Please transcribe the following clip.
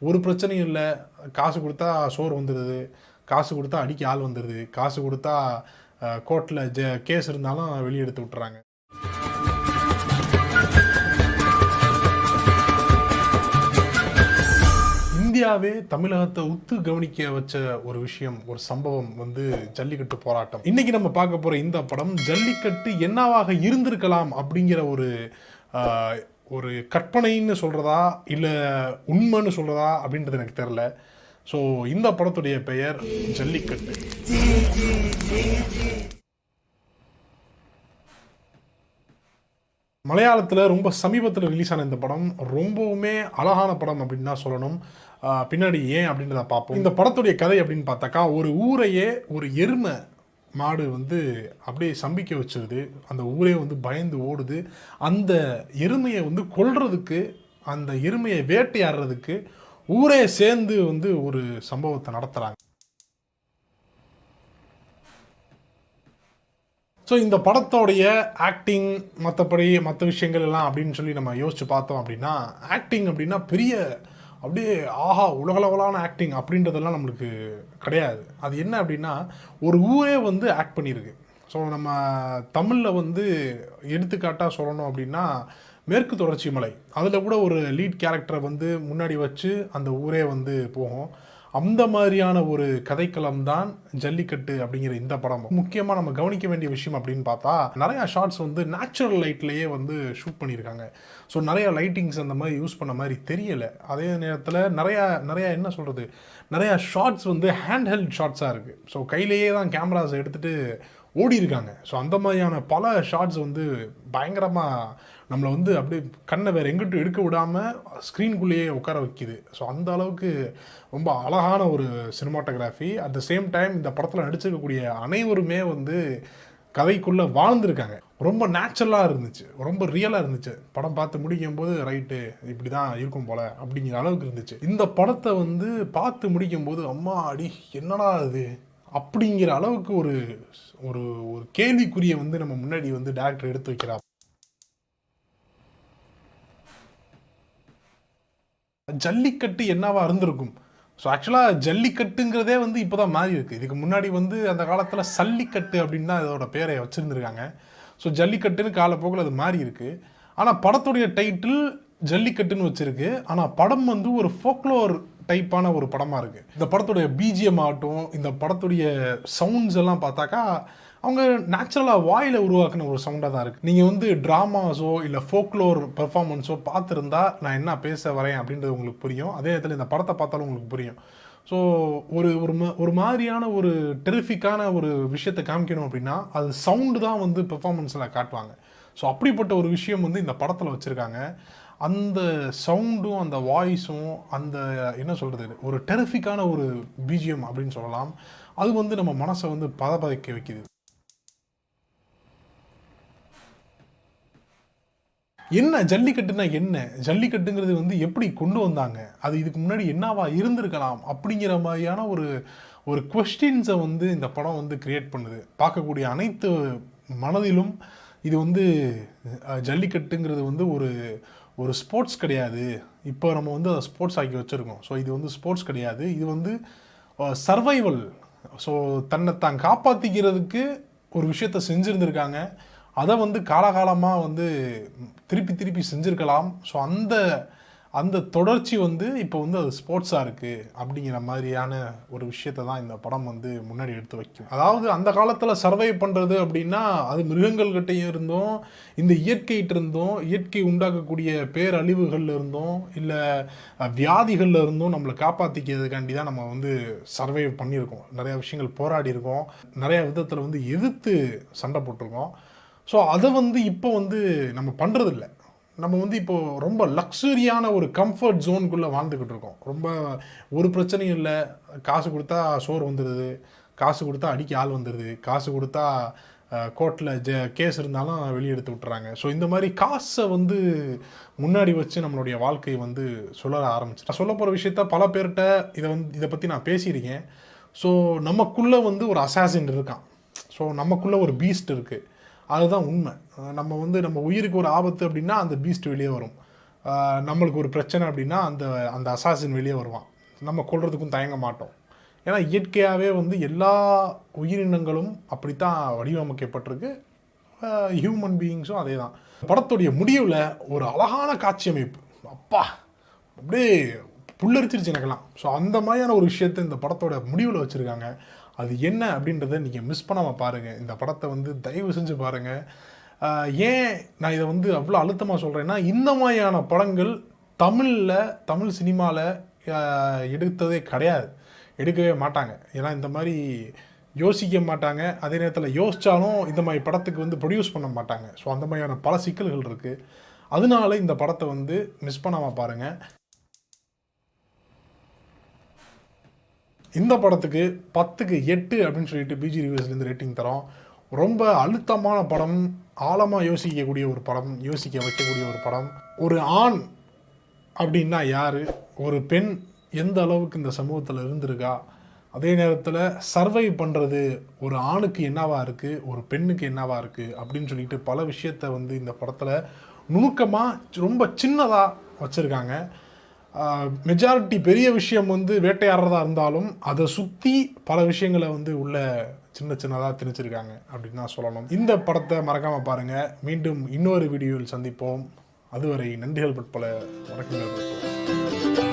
ஒரு பிரச்சனையும் இல்லை. காசு கொடுத்தா சோறு வந்துடுது காசு கொடுத்தா அடிக்க ஆள் வந்துடுது காசு கொடுத்தா கோர்ட்டில் ஜ கேஸ் இருந்தாலும் வெளியே எடுத்து விட்டுறாங்க. இந்தியாவே தமிழகத்தை உத்து கவனிக்க வச்ச ஒரு விஷயம் ஒரு சம்பவம் வந்து ஜல்லிக்கட்டு போராட்டம். இன்னைக்கு நம்ம பார்க்க போற இந்த படம் ஜல்லிக்கட்டு என்னவாக இருந்திருக்கலாம் அப்படிங்கிற ஒரு ஒரு கற்பனைன்னு சொல்கிறதா இல்லை உண்மைன்னு சொல்கிறதா அப்படின்றது எனக்கு தெரில ஸோ இந்த படத்துடைய பெயர் ஜல்லிக்கட்டு. மலையாளத்தில் ரொம்ப சமீபத்தில் ரிலீஸ் ஆன இந்த படம் ரொம்பவுமே அழகான படம் அப்படின்னு தான் சொல்லணும். பின்னாடி ஏன் அப்படின்றத பார்ப்போம். இந்த படத்துடைய கதை அப்படின்னு பார்த்தாக்கா ஒரு ஊரையே ஒரு எருமை மாடு வந்து அப்படியே சம்பிக்க வச்சிருது. அந்த ஊரே வந்து பயந்து ஓடுது. அந்த எருமையை வந்து கொல்றதுக்கு அந்த எருமையை வேட்டையாடுறதுக்கு ஊரே சேர்ந்து வந்து ஒரு சம்பவத்தை நடத்துகிறாங்க ஸோ இந்த படத்தோடைய ஆக்டிங் மற்றபடி மற்ற விஷயங்கள் எல்லாம் அப்படின்னு சொல்லி நம்ம யோசித்து பார்த்தோம் அப்படின்னா ஆக்டிங் அப்படின்னா பெரிய அப்படியே ஆஹா உலகளவலான ஆக்டிங் அப்படின்றதெல்லாம் நம்மளுக்கு கிடையாது. அது என்ன அப்படின்னா ஒரு ஊரே வந்து ஆக்ட் பண்ணியிருக்கு. ஸோ நம்ம தமிழில் வந்து எடுத்துக்காட்டாக சொல்லணும் அப்படின்னா மேற்கு தொடர்ச்சி மலை. அதில் கூட ஒரு லீட் கேரக்டரை வந்து முன்னாடி வச்சு அந்த ஊரே வந்து போகும். அந்த மாதிரியான ஒரு கதைக்களம் தான் ஜல்லிக்கட்டு அப்படிங்கிற இந்த படம். முக்கியமாக நம்ம கவனிக்க வேண்டிய விஷயம் அப்படின்னு பார்த்தா நிறையா ஷார்ட்ஸ் வந்து நேச்சுரல் லைட்லேயே வந்து ஷூட் பண்ணியிருக்காங்க. ஸோ நிறையா லைட்டிங்ஸ் அந்த மாதிரி யூஸ் பண்ண மாதிரி தெரியலை. அதே நேரத்தில் நிறையா நிறையா என்ன சொல்கிறது நிறையா ஷார்ட்ஸ் வந்து ஹேண்ட் ஹெல்ட் ஷார்ட்ஸாக இருக்குது ஸோ கையிலேயே தான் கேமராஸ் எடுத்துகிட்டு ஓடி இருக்காங்க ஸோ அந்த மாதிரியான பல ஷார்ட்ஸ் வந்து பயங்கரமாக நம்மளை வந்து அப்படியே கண்ணை வேறு எங்கிட்டும் எடுக்க விடாமல் ஸ்க்ரீன்குள்ளேயே உட்கார வைக்குது. ஸோ அந்த அளவுக்கு ரொம்ப அழகான ஒரு cinematography at the same time இந்த படத்தில் நடிச்சிருக்கக்கூடிய அனைவருமே வந்து கதைக்குள்ளே வாழ்ந்துருக்காங்க. ரொம்ப நேச்சுரலாக இருந்துச்சு. ரொம்ப ரியலாக இருந்துச்சு. படம் பார்த்து முடிக்கும் போது ரைட்டு இப்படி தான் இருக்கும் போல அப்படிங்கிற அளவுக்கு இருந்துச்சு. இந்த படத்தை வந்து பார்த்து முடிக்கும் போது அம்மா அடி என்னடா அது அப்படிங்கிற அளவுக்கு ஒரு ஒரு ஒரு கேள்விக்குறியை வந்து நம்ம முன்னாடி வந்து டேரக்டர் எடுத்து வைக்கிறார். ஜல்லிக்கட்டு என்னவா இருந்திருக்கும்? ஸோ ஆக்சுவலாக ஜல்லிக்கட்டுங்கிறதே வந்து இப்போ தான் மாறி இருக்குது இதுக்கு முன்னாடி வந்து அந்த காலத்தில் சல்லிக்கட்டு அப்படின்னு தான் இதோட பேரை வச்சுருந்துருக்காங்க. ஸோ ஜல்லிக்கட்டுன்னு காலப்போக்கில் அது மாறி இருக்குது ஆனால் படத்துடைய டைட்டில் ஜல்லிக்கட்டுன்னு வச்சுருக்கு. ஆனால் படம் வந்து ஒரு ஃபோக்லோர் டைப்பான ஒரு படமாக இருக்குது இந்த படத்துடைய பிஜிஎம் ஆகட்டும் இந்த படத்துடைய சவுண்ட்ஸ் எல்லாம் பார்த்தாக்கா அவங்க நேச்சுரலாக வாயில் உருவாக்குன ஒரு சவுண்டாக தான் இருக்குது நீங்கள் வந்து ட்ராமாஸோ இல்லை ஃபோக்லோர் பெர்ஃபார்மன்ஸோ பார்த்துருந்தா நான் என்ன பேச வரேன் அப்படின்றது உங்களுக்கு புரியும். அதே நேரத்தில் இந்த படத்தை பார்த்தாலும் உங்களுக்கு புரியும். ஸோ ஒரு ஒரு ம- ஒரு மாதிரியான ஒரு டெரிஃபிக்கான ஒரு விஷயத்தை காமிக்கணும் அப்படின்னா அது சவுண்டு தான் வந்து பெர்ஃபார்மன்ஸில் காட்டுவாங்க. ஸோ அப்படிப்பட்ட ஒரு விஷயம் வந்து இந்த படத்தில் வச்சுருக்காங்க. அந்த சவுண்டும் அந்த வாய்ஸும் அந்த என்ன சொல்கிறது ஒரு டெரிஃபிக்கான ஒரு பிஜிஎம் அப்படின்னு சொல்லலாம். அது வந்து நம்ம மனசை வந்து பதப்பதைக்க வைக்குது. என்ன ஜல்லிக்கட்டுனா என்ன? ஜல்லிக்கட்டுங்கிறது வந்து எப்படி கொண்டு வந்தாங்க? அது இதுக்கு முன்னாடி என்னவா இருந்திருக்கலாம் அப்படிங்கிற மாதிரியான ஒரு ஒரு கொஸ்டின்ஸை வந்து இந்த படம் வந்து கிரியேட் பண்ணுது. பார்க்கக்கூடிய அனைத்து மனதிலும் இது வந்து ஜல்லிக்கட்டுங்கிறது வந்து ஒரு ஒரு ஸ்போர்ட்ஸ் கிடையாது. இப்போ நம்ம வந்து அதை ஸ்போர்ட்ஸ் ஆக்கி வச்சுருக்கோம். ஸோ இது வந்து ஸ்போர்ட்ஸ் கிடையாது. இது வந்து சர்வைவல் ஸோ தன்னை தான் காப்பாற்றிக்கிறதுக்கு ஒரு விஷயத்த செஞ்சுருந்துருக்காங்க. அதை வந்து காலகாலமாக வந்து திருப்பி திருப்பி செஞ்சுருக்கலாம். ஸோ அந்த அந்த தொடர்ச்சி வந்து இப்போ வந்து அது ஸ்போர்ட்ஸாக இருக்குது அப்படிங்கிற மாதிரியான ஒரு விஷயத்தை தான் இந்த படம் வந்து முன்னாடி எடுத்து வைக்கும். அதாவது அந்த காலத்தில் சர்வை பண்ணுறது அப்படின்னா அது மிருகங்கள்கிட்டையும் இருந்தும் இந்த இயற்கைகிட்ட இருந்தோம் இயற்கை உண்டாக்கக்கூடிய பேரழிவுகளில் இருந்தும் இல்லை வியாதிகளில் இருந்தும் நம்மளை காப்பாற்றிக்கிறதுக்காண்டி தான் நம்ம வந்து சர்வை பண்ணியிருக்கோம். நிறையா விஷயங்கள் போராடி இருக்கோம் நிறையா விதத்தில் வந்து எதிர்த்து சண்டை போட்டிருக்கோம். ஸோ அதை வந்து இப்போ வந்து நம்ம பண்ணுறதில்ல நம்ம வந்து இப்போது ரொம்ப லக்ஸுரியான ஒரு கம்ஃபர்ட் ஜோனுக்குள்ளே வாழ்ந்துக்கிட்டு இருக்கோம். ரொம்ப ஒரு பிரச்சனையும் இல்லை. காசு கொடுத்தா சோறு வந்துடுது காசு கொடுத்தா அடிக்க ஆள் வந்துடுது காசு கொடுத்தா கோர்ட்டில் ஜ கேஸ் இருந்தாலும் வெளியே எடுத்து விட்டுறாங்க. ஸோ இந்த மாதிரி காசை வந்து முன்னாடி வச்சு நம்மளுடைய வாழ்க்கையை வந்து சொல்ல ஆரம்பிச்சு நான் சொல்ல போகிற விஷயத்த பல பேர்கிட்ட இதை வந்து இதை பற்றி நான் பேசியிருக்கேன். ஸோ நமக்குள்ளே வந்து ஒரு அசாசின் இருக்கான். ஸோ நமக்குள்ளே ஒரு பீஸ்ட் இருக்குது அதுதான் உண்மை. நம்ம வந்து நம்ம உயிருக்கு ஒரு ஆபத்து அப்படின்னா அந்த பீஸ்ட் வெளியே வரும். நம்மளுக்கு ஒரு பிரச்சனை அப்படின்னா அந்த அந்த அசாசின் வெளியே வருவான். நம்ம கொல்றதுக்கும் தயங்க மாட்டோம். ஏன்னா இயற்கையாகவே வந்து எல்லா உயிரினங்களும் அப்படித்தான் வடிவமைக்கப்பட்டிருக்கு. ஹியூமன் பீயிங்ஸும் அதே தான் படத்துடைய முடிவில் ஒரு அழகான காட்சி அமைப்பு. அப்பா அப்படியே புல்லரிச்சிருச்சு எனக்கெல்லாம். ஸோ அந்த மாதிரியான ஒரு விஷயத்தை இந்த படத்தோட முடிவில் வச்சுருக்காங்க. அது என்ன அப்படின்றத நீங்கள் மிஸ் பண்ணாமல் பாருங்கள் இந்த படத்தை வந்து தயவு செஞ்சு பாருங்கள் ஏன் நான் இதை வந்து அவ்வளோ அழுத்தமாக சொல்கிறேன்னா இந்த மாதிரியான படங்கள் தமிழில் தமிழ் சினிமாவில் எடுத்ததே கிடையாது. எடுக்கவே மாட்டாங்க. ஏன்னா இந்த மாதிரி யோசிக்க மாட்டாங்க. அதே நேரத்தில் யோசித்தாலும் இந்த மாதிரி படத்துக்கு வந்து ப்ரொடியூஸ் பண்ண மாட்டாங்க. ஸோ அந்த மாதிரியான பல சிக்கல்கள் இருக்குது அதனால இந்த படத்தை வந்து மிஸ் பண்ணாமல் பாருங்கள் இந்த படத்துக்கு பத்துக்கு எட்டு அப்படின்னு சொல்லிட்டு பிஜி ரிவ்யூஸ்லேருந்து ரேட்டிங் தரோம். ரொம்ப அழுத்தமான படம் ஆழமாக யோசிக்கக்கூடிய ஒரு படம் யோசிக்க வைக்கக்கூடிய ஒரு படம். ஒரு ஆண் அப்படின்னா யார்? ஒரு பெண் எந்த அளவுக்கு இந்த சமூகத்தில் இருந்திருக்கா? அதே நேரத்தில் சர்வை பண்ணுறது ஒரு ஆணுக்கு என்னவாக இருக்குது ஒரு பெண்ணுக்கு என்னவாக இருக்குது அப்படின்னு சொல்லிட்டு பல விஷயத்த வந்து இந்த படத்தில் நுணுக்கமாக ரொம்ப சின்னதாக வச்சுருக்காங்க. மெஜாரிட்டி பெரிய விஷயம் வந்து வேட்டையாடுறதா இருந்தாலும் அதை சுற்றி பல விஷயங்களை வந்து உள்ள சின்ன சின்னதாக திணிச்சிருக்காங்க அப்படின்னு தான் சொல்லணும். இந்த படத்தை மறக்காமல் பாருங்கள் மீண்டும் இன்னொரு வீடியோவில் சந்திப்போம். அதுவரை நன்றிகள் பட்பல வணக்கங்கள். பட்பல